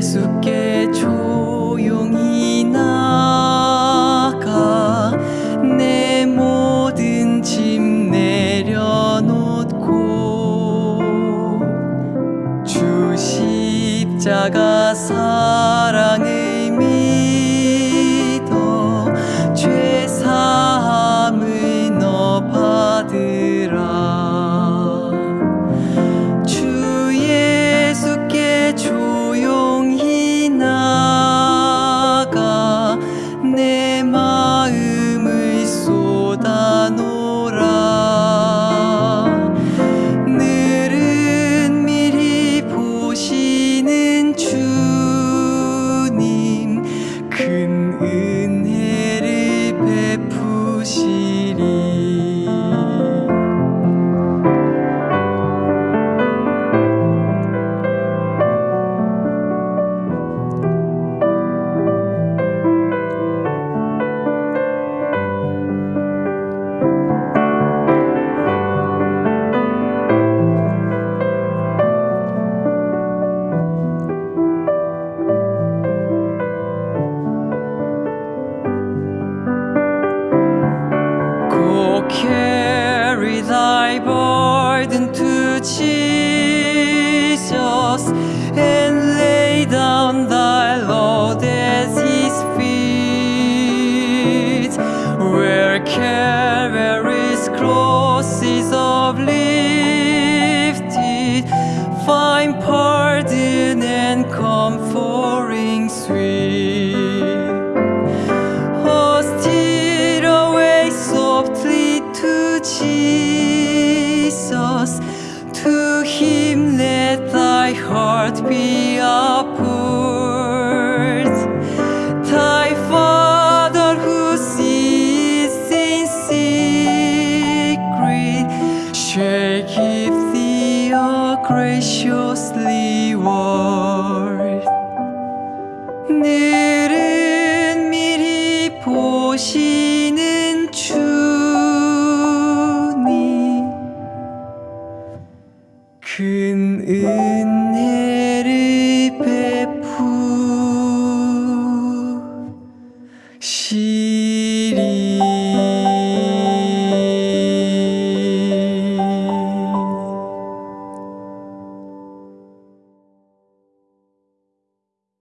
예수께 십자가 사랑을 Carry thy burden to Jesus and lay down thy load at his feet, where Calvary's cross is uplifted, find pardon and comfort. graciously ward.